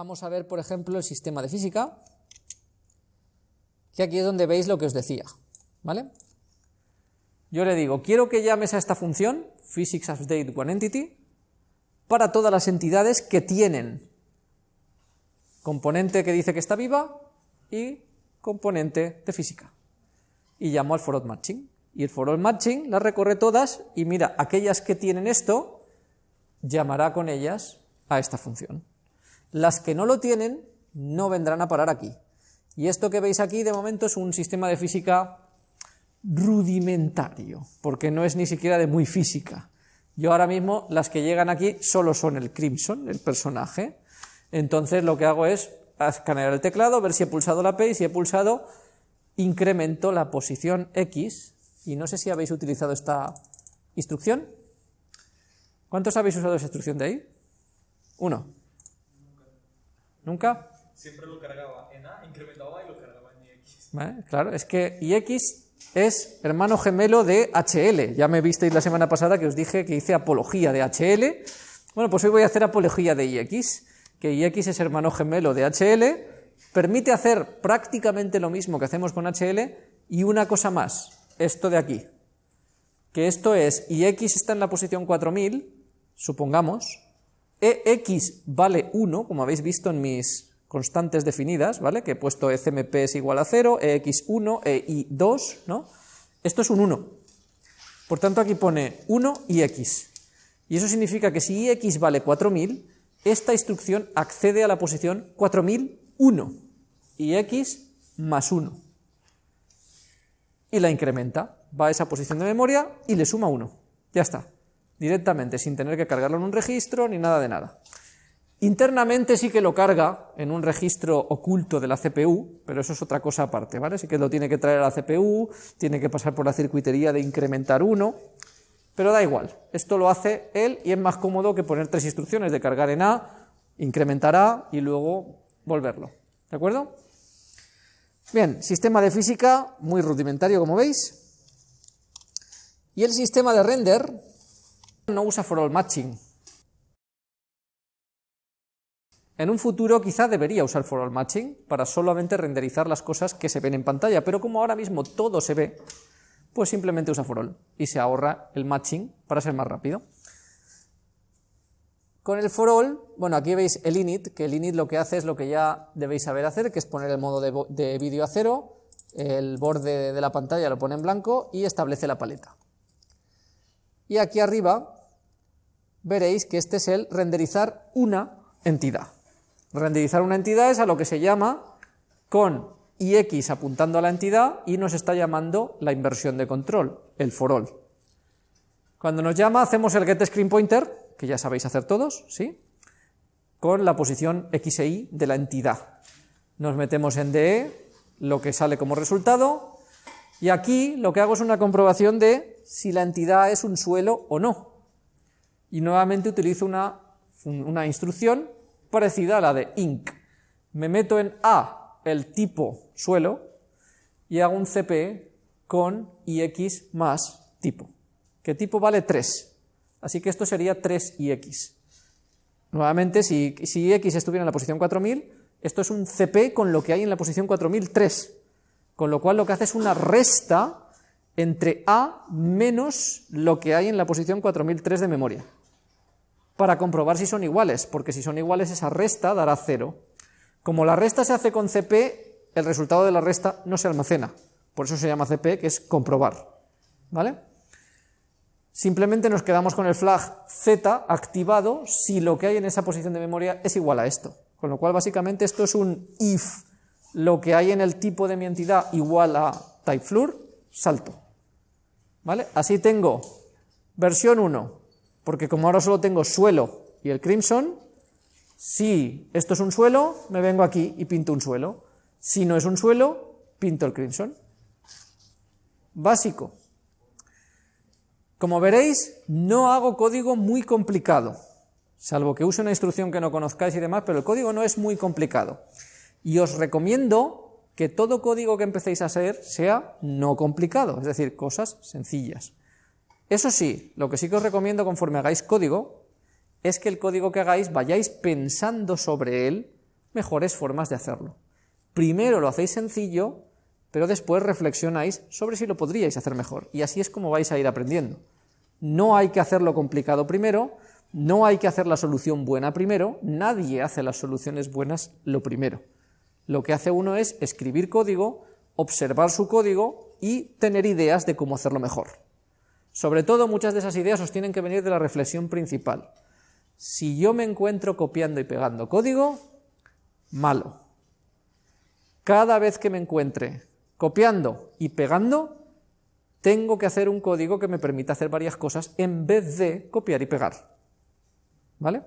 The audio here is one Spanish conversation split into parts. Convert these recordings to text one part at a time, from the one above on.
vamos a ver, por ejemplo, el sistema de física, que aquí es donde veis lo que os decía, ¿vale? Yo le digo, quiero que llames a esta función, physics update one entity, para todas las entidades que tienen componente que dice que está viva y componente de física. Y llamo al for matching. Y el for matching las recorre todas y mira, aquellas que tienen esto, llamará con ellas a esta función. Las que no lo tienen, no vendrán a parar aquí. Y esto que veis aquí, de momento, es un sistema de física rudimentario, porque no es ni siquiera de muy física. Yo ahora mismo, las que llegan aquí solo son el Crimson, el personaje. Entonces lo que hago es escanear el teclado, ver si he pulsado la P y si he pulsado, incremento la posición X. Y no sé si habéis utilizado esta instrucción. ¿Cuántos habéis usado esa instrucción de ahí? Uno. ¿Nunca? Siempre lo cargaba en A, incrementaba y lo cargaba en X. ¿Vale? Claro, es que IX es hermano gemelo de HL. Ya me visteis la semana pasada que os dije que hice apología de HL. Bueno, pues hoy voy a hacer apología de IX, que IX es hermano gemelo de HL, permite hacer prácticamente lo mismo que hacemos con HL y una cosa más, esto de aquí, que esto es IX está en la posición 4000, supongamos, EX vale 1, como habéis visto en mis constantes definidas, ¿vale? Que he puesto ECMP es igual a 0, EX1, EI2, ¿no? Esto es un 1. Por tanto, aquí pone 1 y X. Y eso significa que si X vale 4000, esta instrucción accede a la posición 4001 y X más 1. Y la incrementa. Va a esa posición de memoria y le suma 1. Ya está. Directamente, sin tener que cargarlo en un registro ni nada de nada. Internamente sí que lo carga en un registro oculto de la CPU, pero eso es otra cosa aparte, ¿vale? Sí que lo tiene que traer a la CPU, tiene que pasar por la circuitería de incrementar uno, pero da igual, esto lo hace él y es más cómodo que poner tres instrucciones de cargar en A, incrementar A y luego volverlo, ¿de acuerdo? Bien, sistema de física muy rudimentario como veis, y el sistema de render no usa for all matching, En un futuro quizá debería usar for all matching para solamente renderizar las cosas que se ven en pantalla, pero como ahora mismo todo se ve, pues simplemente usa for all y se ahorra el matching para ser más rápido. Con el for all, bueno, aquí veis el init, que el init lo que hace es lo que ya debéis saber hacer, que es poner el modo de, de vídeo a cero, el borde de la pantalla lo pone en blanco y establece la paleta. Y aquí arriba veréis que este es el renderizar una entidad. Renderizar una entidad es a lo que se llama con ix apuntando a la entidad y nos está llamando la inversión de control, el for all. Cuando nos llama hacemos el get screen pointer, que ya sabéis hacer todos, ¿sí? Con la posición x e y de la entidad. Nos metemos en DE, lo que sale como resultado, y aquí lo que hago es una comprobación de si la entidad es un suelo o no. Y nuevamente utilizo una, una instrucción parecida a la de inc. Me meto en A, el tipo suelo, y hago un CP con ix más tipo, que tipo vale 3. Así que esto sería 3ix. Nuevamente, si, si x estuviera en la posición 4000, esto es un CP con lo que hay en la posición 4003, con lo cual lo que hace es una resta entre A menos lo que hay en la posición 4003 de memoria para comprobar si son iguales, porque si son iguales esa resta dará 0. Como la resta se hace con CP, el resultado de la resta no se almacena, por eso se llama CP, que es comprobar. ¿Vale? Simplemente nos quedamos con el flag Z activado si lo que hay en esa posición de memoria es igual a esto. Con lo cual, básicamente, esto es un if lo que hay en el tipo de mi entidad igual a typefloor, salto. ¿Vale? Así tengo versión 1, porque como ahora solo tengo suelo y el crimson, si esto es un suelo, me vengo aquí y pinto un suelo. Si no es un suelo, pinto el crimson. Básico. Como veréis, no hago código muy complicado, salvo que use una instrucción que no conozcáis y demás, pero el código no es muy complicado. Y os recomiendo que todo código que empecéis a hacer sea no complicado, es decir, cosas sencillas. Eso sí, lo que sí que os recomiendo conforme hagáis código, es que el código que hagáis vayáis pensando sobre él mejores formas de hacerlo. Primero lo hacéis sencillo, pero después reflexionáis sobre si lo podríais hacer mejor. Y así es como vais a ir aprendiendo. No hay que hacerlo complicado primero, no hay que hacer la solución buena primero, nadie hace las soluciones buenas lo primero. Lo que hace uno es escribir código, observar su código y tener ideas de cómo hacerlo mejor. Sobre todo muchas de esas ideas os tienen que venir de la reflexión principal. Si yo me encuentro copiando y pegando código, malo. Cada vez que me encuentre copiando y pegando, tengo que hacer un código que me permita hacer varias cosas en vez de copiar y pegar. ¿Vale?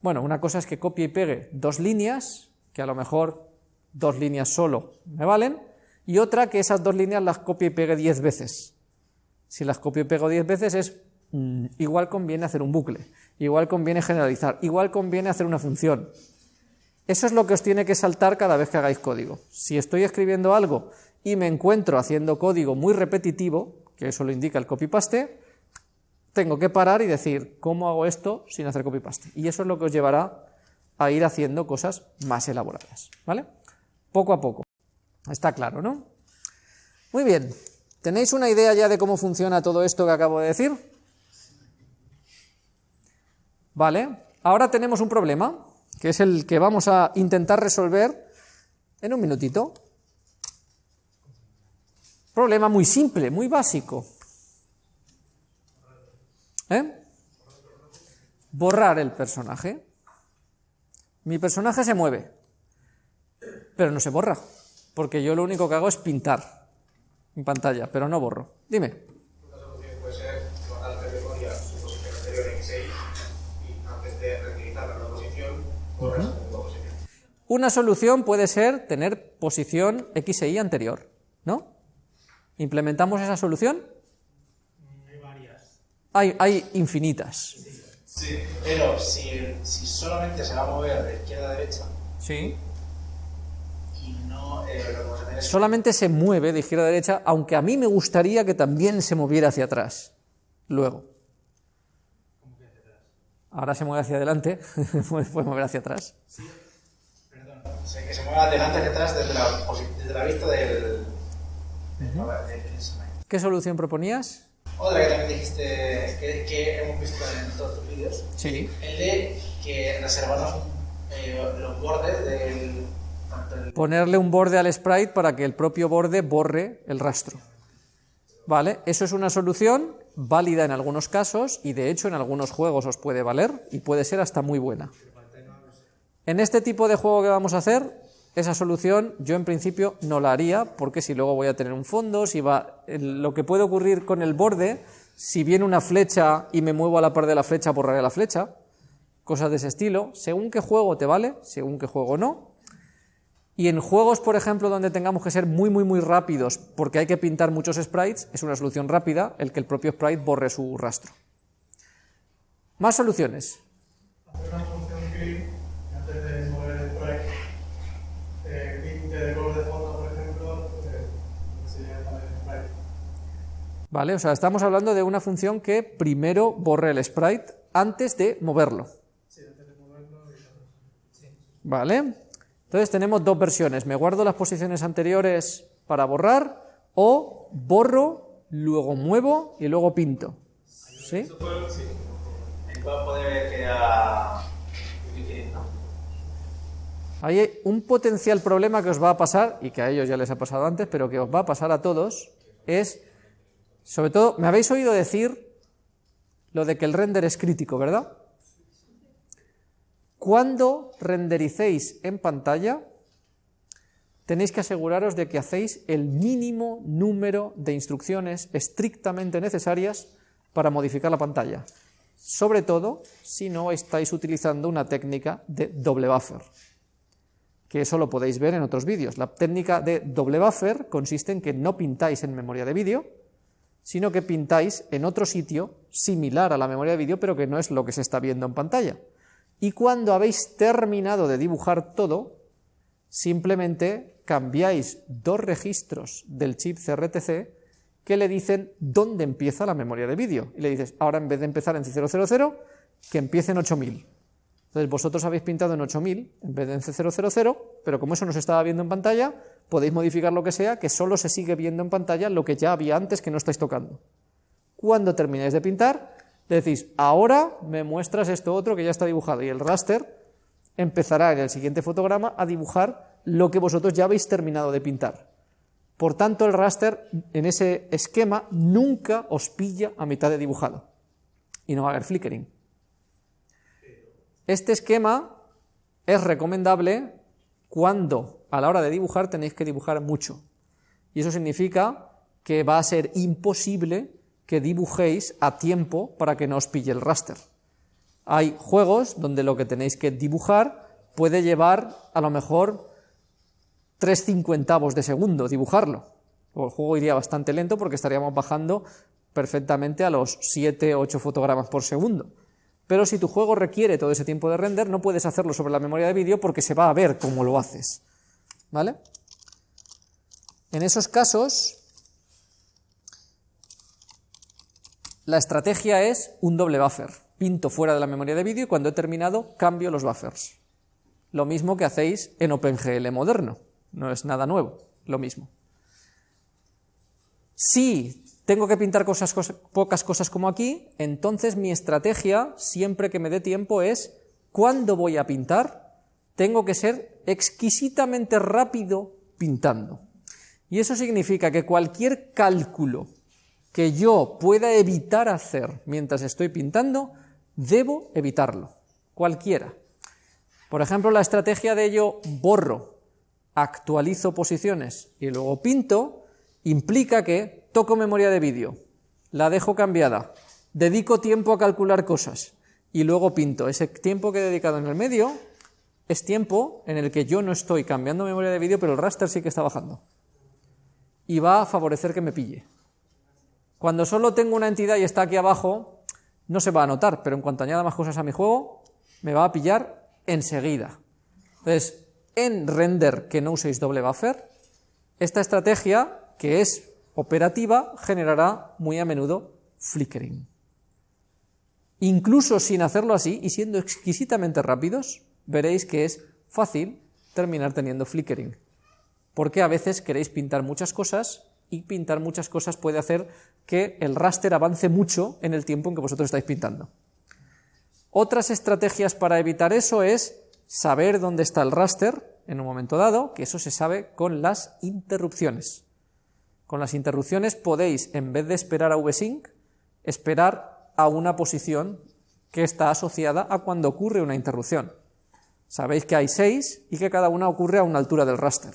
Bueno, una cosa es que copie y pegue dos líneas, que a lo mejor dos líneas solo me valen, y otra que esas dos líneas las copie y pegue diez veces. Si las copio y pego diez veces es mm, igual conviene hacer un bucle, igual conviene generalizar, igual conviene hacer una función. Eso es lo que os tiene que saltar cada vez que hagáis código. Si estoy escribiendo algo y me encuentro haciendo código muy repetitivo, que eso lo indica el copy-paste, tengo que parar y decir, ¿cómo hago esto sin hacer copy-paste? Y eso es lo que os llevará a ir haciendo cosas más elaboradas, ¿vale? Poco a poco. Está claro, ¿no? Muy bien. ¿Tenéis una idea ya de cómo funciona todo esto que acabo de decir? Vale. Ahora tenemos un problema, que es el que vamos a intentar resolver en un minutito. Problema muy simple, muy básico. ¿Eh? Borrar el personaje. Mi personaje se mueve, pero no se borra, porque yo lo único que hago es pintar en pantalla, pero no borro. Dime. Una solución puede ser guardar la memoria su posición anterior en X6 y antes de reutilizar la nueva posición, borras la nueva posición. Una solución puede ser tener posición X e Y anterior, ¿no? ¿Implementamos esa solución? Hay varias. Hay, hay infinitas. Sí, pero si, si solamente se va a mover de izquierda a derecha Sí. No eh, lo Solamente se mueve de izquierda a derecha, aunque a mí me gustaría que también se moviera hacia atrás. Luego. Ahora se mueve hacia adelante, puede mover hacia atrás. perdón, o sea, que se mueva de delante hacia atrás desde la, posi- desde la vista del, del, del instrumento. ¿Qué solución proponías? Otra que también dijiste que, que hemos visto en todos tus vídeos, Sí. el de que reservarnos eh, los bordes del Ponerle un borde al sprite para que el propio borde borre el rastro. ¿Vale? Eso es una solución válida en algunos casos y de hecho en algunos juegos os puede valer y puede ser hasta muy buena. En este tipo de juego que vamos a hacer, esa solución yo en principio no la haría porque si luego voy a tener un fondo, si va lo que puede ocurrir con el borde, si viene una flecha y me muevo a la par de la flecha, borraré la flecha, cosas de ese estilo, según qué juego te vale, según qué juego no. Y en juegos, por ejemplo, donde tengamos que ser muy, muy, muy rápidos porque hay que pintar muchos sprites, es una solución rápida el que el propio sprite borre su rastro. Más soluciones. antes de de de. ¿Vale? O sea, estamos hablando de una función que primero borre el sprite antes de moverlo. ¿Vale? Entonces tenemos dos versiones. Me guardo las posiciones anteriores para borrar o borro, luego muevo y luego pinto. ¿Sí? Hay un potencial problema que os va a pasar, y que a ellos ya les ha pasado antes, pero que os va a pasar a todos, es, sobre todo, me habéis oído decir lo de que el render es crítico, ¿verdad? Cuando rendericéis en pantalla, tenéis que aseguraros de que hacéis el mínimo número de instrucciones estrictamente necesarias para modificar la pantalla. Sobre todo si no estáis utilizando una técnica de doble buffer que eso lo podéis ver en otros vídeos. La técnica de doble buffer consiste en que no pintáis en memoria de vídeo, sino que pintáis en otro sitio similar a la memoria de vídeo, pero que no es lo que se está viendo en pantalla. Y cuando habéis terminado de dibujar todo, simplemente cambiáis dos registros del chip CRTC que le dicen dónde empieza la memoria de vídeo. Y le dices, ahora en vez de empezar en 000, que empiece en 8000. Entonces vosotros habéis pintado en 8000 en vez de en C000, pero como eso no se estaba viendo en pantalla, podéis modificar lo que sea, que solo se sigue viendo en pantalla lo que ya había antes que no estáis tocando. Cuando termináis de pintar, decís, ahora me muestras esto otro que ya está dibujado, y el raster empezará en el siguiente fotograma a dibujar lo que vosotros ya habéis terminado de pintar. Por tanto, el raster en ese esquema nunca os pilla a mitad de dibujado y no va a haber flickering. Este esquema es recomendable cuando a la hora de dibujar tenéis que dibujar mucho. Y eso significa que va a ser imposible que dibujéis a tiempo para que no os pille el raster. Hay juegos donde lo que tenéis que dibujar puede llevar a lo mejor tres cincuentavos de segundo dibujarlo. O el juego iría bastante lento porque estaríamos bajando perfectamente a los 7 o 8 fotogramas por segundo. Pero si tu juego requiere todo ese tiempo de render, no puedes hacerlo sobre la memoria de vídeo porque se va a ver cómo lo haces. ¿Vale? En esos casos, la estrategia es un doble buffer. Pinto fuera de la memoria de vídeo y cuando he terminado cambio los buffers. Lo mismo que hacéis en OpenGL moderno. No es nada nuevo, lo mismo. Si tengo que pintar cosas, pocas cosas como aquí, entonces mi estrategia, siempre que me dé tiempo, es cuando voy a pintar, tengo que ser exquisitamente rápido pintando. Y eso significa que cualquier cálculo que yo pueda evitar hacer mientras estoy pintando, debo evitarlo, cualquiera. Por ejemplo, la estrategia de yo borro, actualizo posiciones y luego pinto, implica que toco memoria de vídeo, la dejo cambiada, dedico tiempo a calcular cosas y luego pinto. Ese tiempo que he dedicado en el medio es tiempo en el que yo no estoy cambiando memoria de vídeo, pero el raster sí que está bajando. Y va a favorecer que me pille. Cuando solo tengo una entidad y está aquí abajo, no se va a notar, pero en cuanto añada más cosas a mi juego, me va a pillar enseguida. Entonces, en render que no uséis doble buffer, esta estrategia, que es operativa, generará muy a menudo flickering. Incluso sin hacerlo así y siendo exquisitamente rápidos, veréis que es fácil terminar teniendo flickering. Porque a veces queréis pintar muchas cosas y pintar muchas cosas puede hacer que el raster avance mucho en el tiempo en que vosotros estáis pintando. Otras estrategias para evitar eso es saber dónde está el raster en un momento dado, que eso se sabe con las interrupciones. Con las interrupciones podéis, en vez de esperar a vsync, esperar a una posición que está asociada a cuando ocurre una interrupción. Sabéis que hay seis y que cada una ocurre a una altura del raster.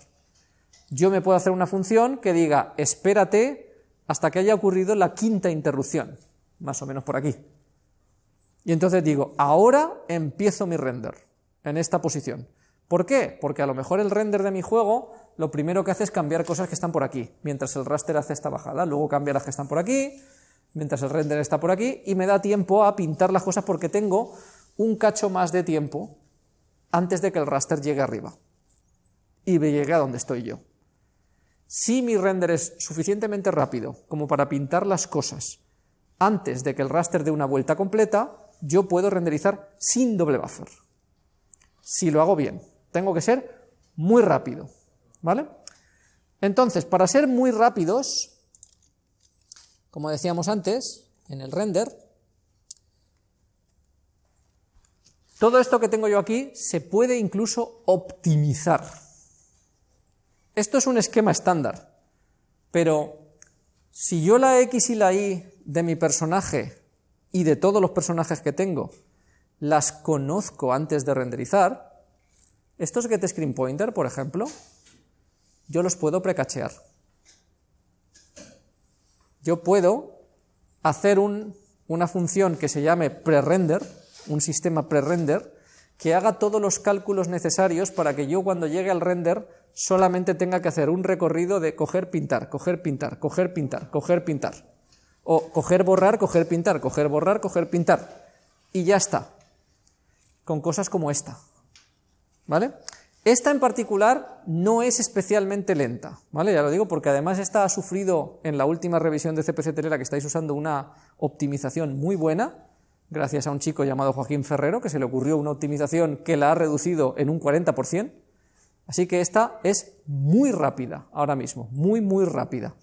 Yo me puedo hacer una función que diga, espérate hasta que haya ocurrido la quinta interrupción, más o menos por aquí. Y entonces digo, ahora empiezo mi render en esta posición. ¿Por qué? Porque a lo mejor el render de mi juego lo primero que hace es cambiar cosas que están por aquí, mientras el raster hace esta bajada, luego cambia las que están por aquí, mientras el render está por aquí, y me da tiempo a pintar las cosas porque tengo un cacho más de tiempo antes de que el raster llegue arriba y me llegue a donde estoy yo. Si mi render es suficientemente rápido como para pintar las cosas antes de que el raster dé una vuelta completa, yo puedo renderizar sin doble buffer. Si lo hago bien, tengo que ser muy rápido. ¿Vale? Entonces, para ser muy rápidos, como decíamos antes, en el render, todo esto que tengo yo aquí se puede incluso optimizar. Esto es un esquema estándar, pero si yo la X y la Y de mi personaje y de todos los personajes que tengo las conozco antes de renderizar, estos getScreenPointer, por ejemplo, yo los puedo precachear. Yo puedo hacer una función que se llame prerender, un sistema prerender, que haga todos los cálculos necesarios para que yo cuando llegue al render solamente tenga que hacer un recorrido de coger, pintar, coger, pintar, coger, pintar, coger, pintar. O coger, borrar, coger, pintar, coger, borrar, coger, pintar. Y ya está. Con cosas como esta. ¿Vale? Esta en particular no es especialmente lenta, ¿vale? Ya lo digo porque además esta ha sufrido en la última revisión de CPC Telera que estáis usando una optimización muy buena, gracias a un chico llamado Joaquín Ferrero, que se le ocurrió una optimización que la ha reducido en un 40%. Así que esta es muy rápida ahora mismo, muy, muy rápida.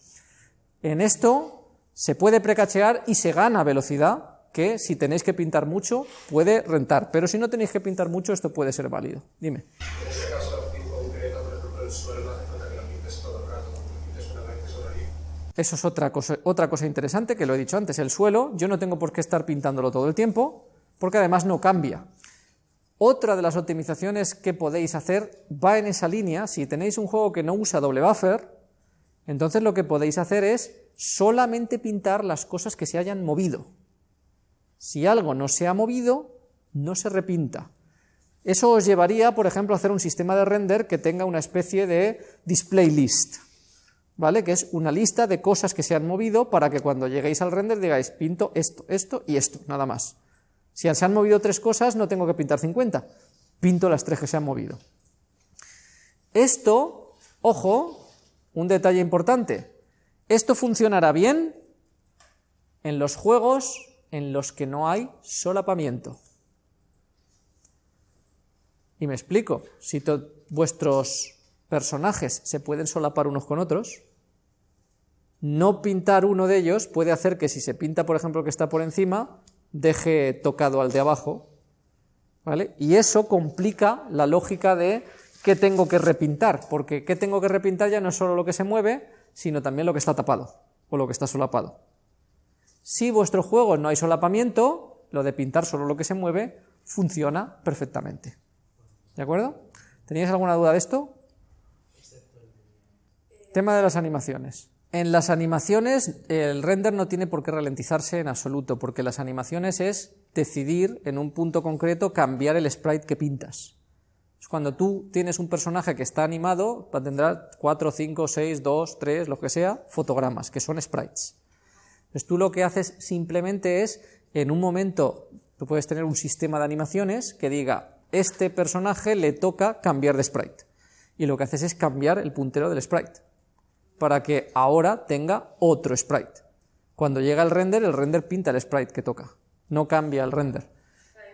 En esto se puede precachear y se gana velocidad, que si tenéis que pintar mucho puede rentar, pero si no tenéis que pintar mucho esto puede ser válido. Dime. En ese caso, por ejemplo, el suelo. Eso es otra cosa, otra cosa interesante que lo he dicho antes. El suelo, yo no tengo por qué estar pintándolo todo el tiempo, porque además no cambia. Otra de las optimizaciones que podéis hacer va en esa línea. Si tenéis un juego que no usa doble buffer, entonces lo que podéis hacer es solamente pintar las cosas que se hayan movido. Si algo no se ha movido, no se repinta. Eso os llevaría, por ejemplo, a hacer un sistema de render que tenga una especie de display list, ¿vale? Que es una lista de cosas que se han movido para que cuando lleguéis al render digáis, pinto esto, esto y esto, nada más. Si se han movido tres cosas, no tengo que pintar 50, pinto las tres que se han movido. Esto, ojo, un detalle importante, esto funcionará bien en los juegos en los que no hay solapamiento. Y me explico, si vuestros personajes se pueden solapar unos con otros, no pintar uno de ellos puede hacer que si se pinta, por ejemplo, que está por encima, deje tocado al de abajo, ¿vale? Y eso complica la lógica de qué tengo que repintar, porque qué tengo que repintar ya no es solo lo que se mueve, sino también lo que está tapado o lo que está solapado. Si vuestro juego no hay solapamiento, lo de pintar solo lo que se mueve funciona perfectamente. ¿De acuerdo? ¿Teníais alguna duda de esto? Tema de las animaciones. En las animaciones el render no tiene por qué ralentizarse en absoluto, porque las animaciones es decidir en un punto concreto cambiar el sprite que pintas. Cuando tú tienes un personaje que está animado, tendrá 4, 5, 6, 2, 3, lo que sea, fotogramas, que son sprites. Entonces tú lo que haces simplemente es, en un momento, tú puedes tener un sistema de animaciones que diga, este personaje le toca cambiar de sprite. Y lo que haces es cambiar el puntero del sprite, para que ahora tenga otro sprite. Cuando llega el render, el render pinta el sprite que toca, no cambia el render.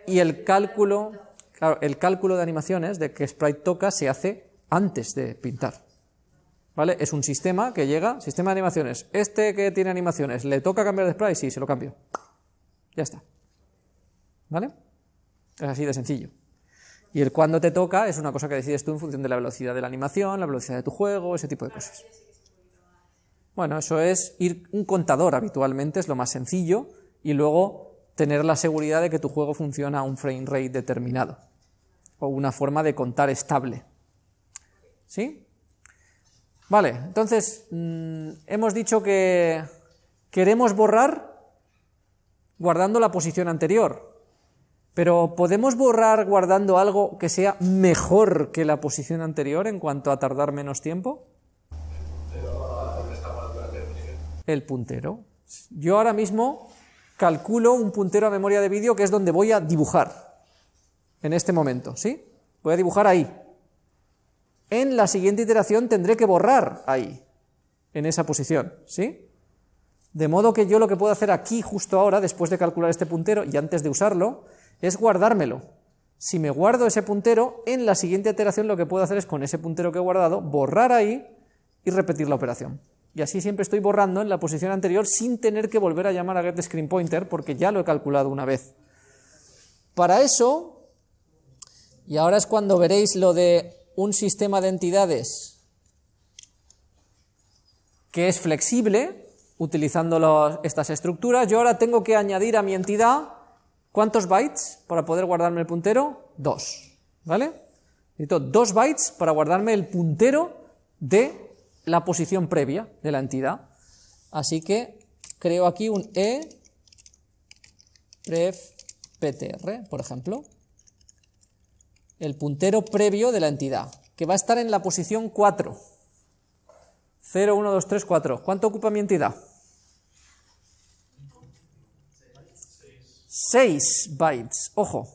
Y el cálculo, claro, el cálculo de animaciones de qué sprite toca se hace antes de pintar. ¿Vale? Es un sistema que llega, sistema de animaciones. Este que tiene animaciones, ¿le toca cambiar de sprite? Sí, se lo cambio. Ya está. ¿Vale? Es así de sencillo. Y el cuándo te toca es una cosa que decides tú en función de la velocidad de la animación, la velocidad de tu juego, ese tipo de cosas. Bueno, eso es ir un contador habitualmente, es lo más sencillo, y luego tener la seguridad de que tu juego funciona a un frame rate determinado, o una forma de contar estable. ¿Sí? Vale, entonces mm, hemos dicho que queremos borrar guardando la posición anterior, pero ¿podemos borrar guardando algo que sea mejor que la posición anterior en cuanto a tardar menos tiempo? El puntero. Yo ahora mismo calculo un puntero a memoria de vídeo que es donde voy a dibujar en este momento, ¿sí? Voy a dibujar ahí, en la siguiente iteración tendré que borrar ahí, en esa posición, ¿sí? De modo que yo lo que puedo hacer aquí, justo ahora, después de calcular este puntero y antes de usarlo, es guardármelo. Si me guardo ese puntero, en la siguiente iteración lo que puedo hacer es con ese puntero que he guardado, borrar ahí y repetir la operación. Y así siempre estoy borrando en la posición anterior sin tener que volver a llamar a getScreenPointer porque ya lo he calculado una vez. Para eso, y ahora es cuando veréis lo de un sistema de entidades que es flexible, utilizando estas estructuras, yo ahora tengo que añadir a mi entidad, ¿cuántos bytes para poder guardarme el puntero? Dos, ¿vale? Necesito dos bytes para guardarme el puntero de la posición previa de la entidad. Así que creo aquí un e pref ptr, por ejemplo el puntero previo de la entidad, que va a estar en la posición 4. 0, 1, 2, 3, 4. ¿Cuánto ocupa mi entidad? 6 bytes. Ojo.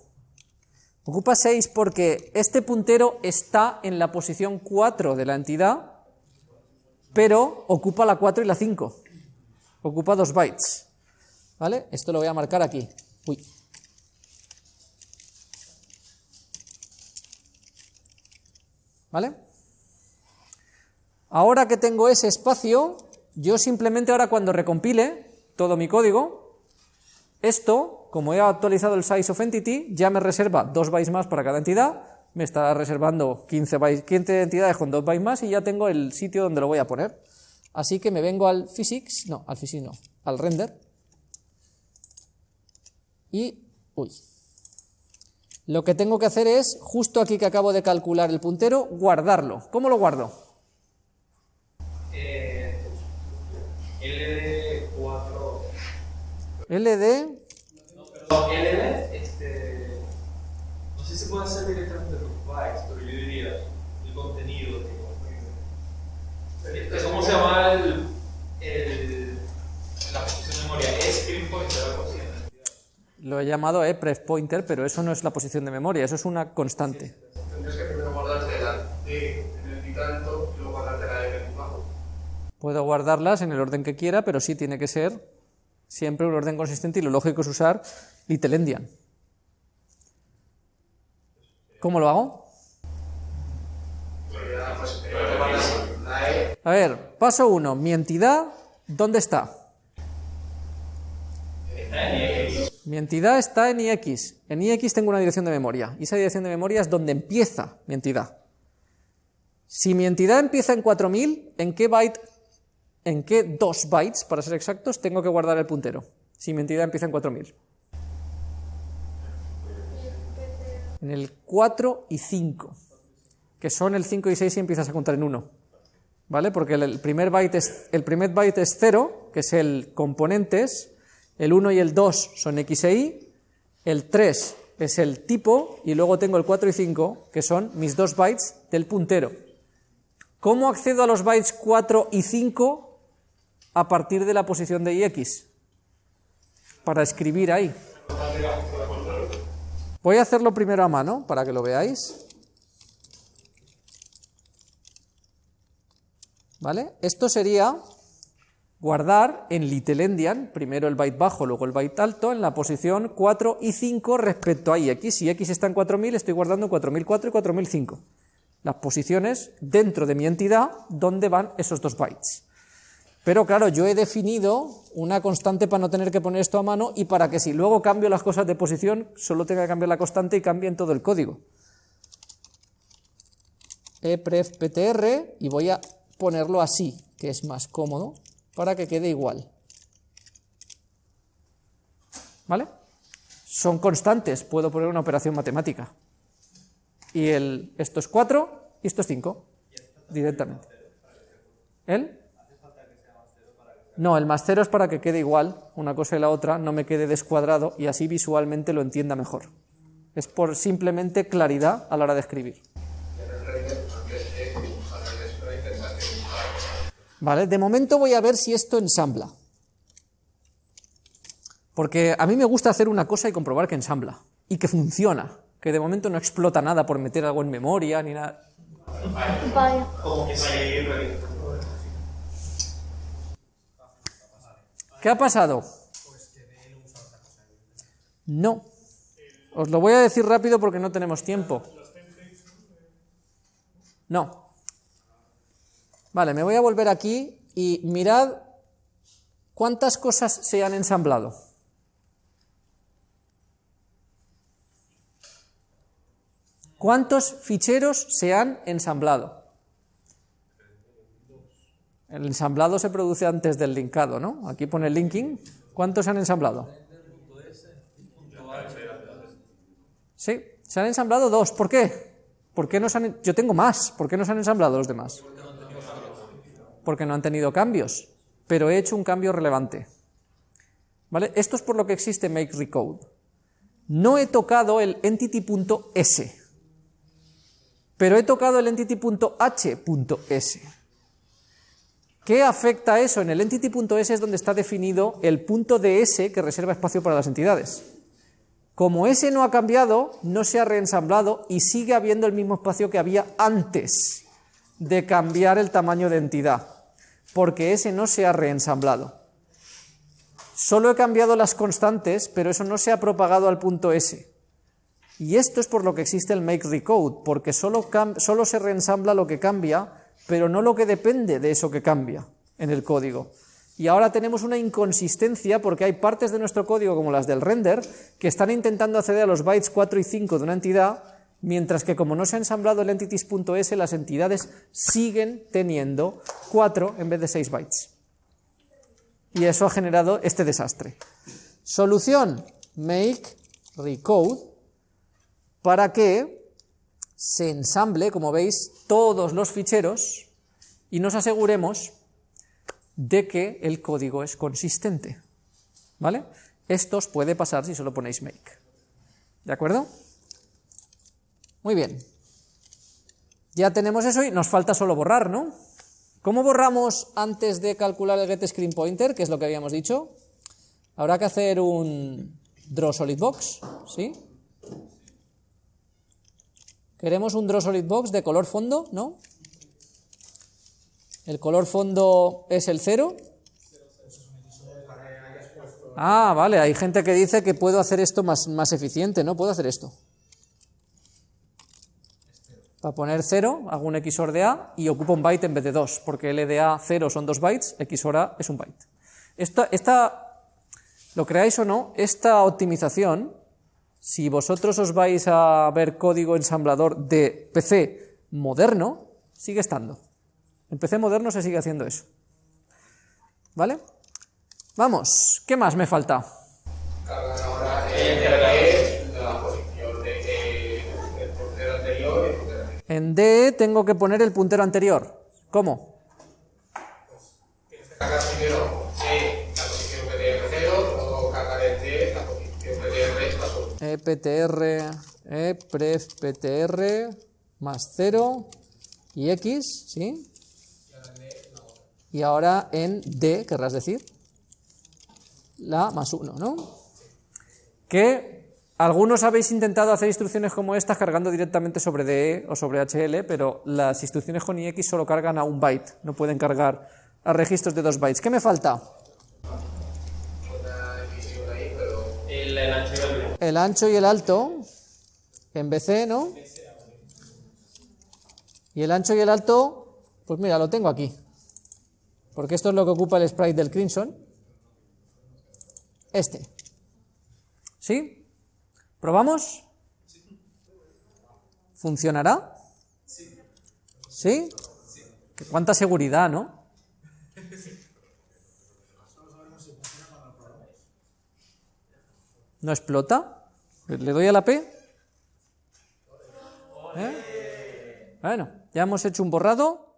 Ocupa 6 porque este puntero está en la posición 4 de la entidad, pero ocupa la 4 y la 5. Ocupa 2 bytes. ¿Vale? Esto lo voy a marcar aquí. Uy. ¿Vale? Ahora que tengo ese espacio, yo simplemente ahora cuando recompile todo mi código, esto, como he actualizado el size of entity, ya me reserva 2 bytes más para cada entidad me está reservando 15, bytes, 15 entidades con 2 bytes más y ya tengo el sitio donde lo voy a poner. Así que me vengo al physics, no, al physics no, al render, y, uy, lo que tengo que hacer es, justo aquí que acabo de calcular el puntero, guardarlo. ¿Cómo lo guardo? Eh, LD4. LD, No, LD, este. No sé si puede hacer directamente bytes, pero yo diría el contenido. ¿Cómo se llama el, el, la posición de memoria? Es screen pointer, algo así. ¿no? lo he llamado epref pointer, pero eso no es la posición de memoria, eso es una constante. Tendrías que primero guardarte la D en el tanto y luego guardarte la F en el bajo. Puedo guardarlas en el orden que quiera, pero sí tiene que ser siempre un orden consistente y lo lógico es usar little endian. ¿Cómo lo hago? Sería, pues, eh, te guardas la E A ver, paso 1, mi entidad, ¿dónde está? Mi entidad está en IX. En IX tengo una dirección de memoria, y esa dirección de memoria es donde empieza mi entidad. Si mi entidad empieza en 4000, ¿en qué byte, en qué 2 bytes, para ser exactos, tengo que guardar el puntero? Si mi entidad empieza en 4000. En el 4 y 5, que son el 5 y 6 si empiezas a contar en 1. ¿Vale? Porque el primer byte es, el primer byte es 0, que es el componentes, el 1 y el 2 son X e Y, el 3 es el tipo, y luego tengo el 4 y 5, que son mis dos bytes del puntero. ¿Cómo accedo a los bytes 4 y 5 a partir de la posición de IX? Para escribir ahí. Voy a hacerlo primero a mano, para que lo veáis. ¿Vale? Esto sería guardar en little endian, primero el byte bajo, luego el byte alto, en la posición 4 y 5 respecto a ix. Si x está en 4000, estoy guardando 4004 y 4005. Las posiciones dentro de mi entidad donde van esos dos bytes. Pero claro, yo he definido una constante para no tener que poner esto a mano y para que si luego cambio las cosas de posición, solo tenga que cambiar la constante y cambie en todo el código. epref ptr y voy a ponerlo así, que es más cómodo, para que quede igual. ¿Vale? Son constantes, puedo poner una operación matemática. Y el, esto es 4 y esto es 5, directamente. ¿El? No, el más 0 es para que quede igual una cosa y la otra, no me quede descuadrado y así visualmente lo entienda mejor. Es por simplemente claridad a la hora de escribir. en el render, antes E dibujar el sprite, tendrás que dibujar. Vale, de momento voy a ver si esto ensambla. Porque a mí me gusta hacer una cosa y comprobar que ensambla y que funciona, que de momento no explota nada por meter algo en memoria ni nada. ¿Qué ha pasado? No. Os lo voy a decir rápido porque no tenemos tiempo. No. Vale, me voy a volver aquí y mirad cuántas cosas se han ensamblado. ¿Cuántos ficheros se han ensamblado? El ensamblado se produce antes del linkado, ¿no? Aquí pone linking. ¿Cuántos se han ensamblado? Sí, se han ensamblado dos. ¿Por qué? ¿Por qué no se han... Yo tengo más. ¿Por qué no se han ensamblado los demás? No han tenido cambios. Pero he hecho un cambio relevante. ¿Vale? Esto es por lo que existe make recode. No he tocado el entity.s. Pero he tocado el entity.h.s. ¿Qué afecta eso? En el entity.s es donde está definido el punto de S que reserva espacio para las entidades. Como S no ha cambiado, no se ha reensamblado y sigue habiendo el mismo espacio que había antes de cambiar el tamaño de entidad, porque S no se ha reensamblado. Solo he cambiado las constantes, pero eso no se ha propagado al punto S. Y esto es por lo que existe el make recode, porque solo, solo se reensambla lo que cambia, pero no lo que depende de eso que cambia en el código. Y ahora tenemos una inconsistencia porque hay partes de nuestro código, como las del render, que están intentando acceder a los bytes 4 y 5 de una entidad, mientras que como no se ha ensamblado el entities.s, las entidades siguen teniendo 4 en vez de 6 bytes. Y eso ha generado este desastre. Solución, make recode para que se ensamble, como veis, todos los ficheros y nos aseguremos de que el código es consistente. ¿Vale? Esto os puede pasar si solo ponéis make. ¿De acuerdo? Muy bien. Ya tenemos eso y nos falta solo borrar, ¿no? ¿Cómo borramos antes de calcular el getScreenPointer, que es lo que habíamos dicho? Habrá que hacer un draw solid box, ¿sí? Queremos un draw solid box de color fondo, ¿no? El color fondo es el cero. Ah, vale, hay gente que dice que puedo hacer esto más, más eficiente, ¿no? Puedo hacer esto. Para poner 0, hago un XOR de A y ocupo un byte en vez de 2, porque L de A 0 son 2 bytes, XOR A es un byte. Esta, lo creáis o no, esta optimización si vosotros os vais a ver código ensamblador de PC moderno, sigue estando. En PC moderno se sigue haciendo eso. ¿Vale? Vamos, ¿qué más me falta? En D tengo que poner el puntero anterior. ¿Cómo? eptr, eprefptr más 0 y x, ¿sí? Y ahora en d, querrás decir, la más 1, ¿no? Que algunos habéis intentado hacer instrucciones como estas cargando directamente sobre DE o sobre HL, pero las instrucciones con IX solo cargan a un byte, no pueden cargar a registros de dos bytes. ¿Qué me falta? el ancho y el alto en BC, ¿no? Y el ancho y el alto, pues mira, lo tengo aquí. Porque esto es lo que ocupa el sprite del Crimson. Este. ¿Sí? ¿Probamos? ¿Funcionará? ¿Sí? ¿Cuánta seguridad, no? ¿No explota? ¿Le doy a la P? ¿Eh? Bueno, ya hemos hecho un borrado.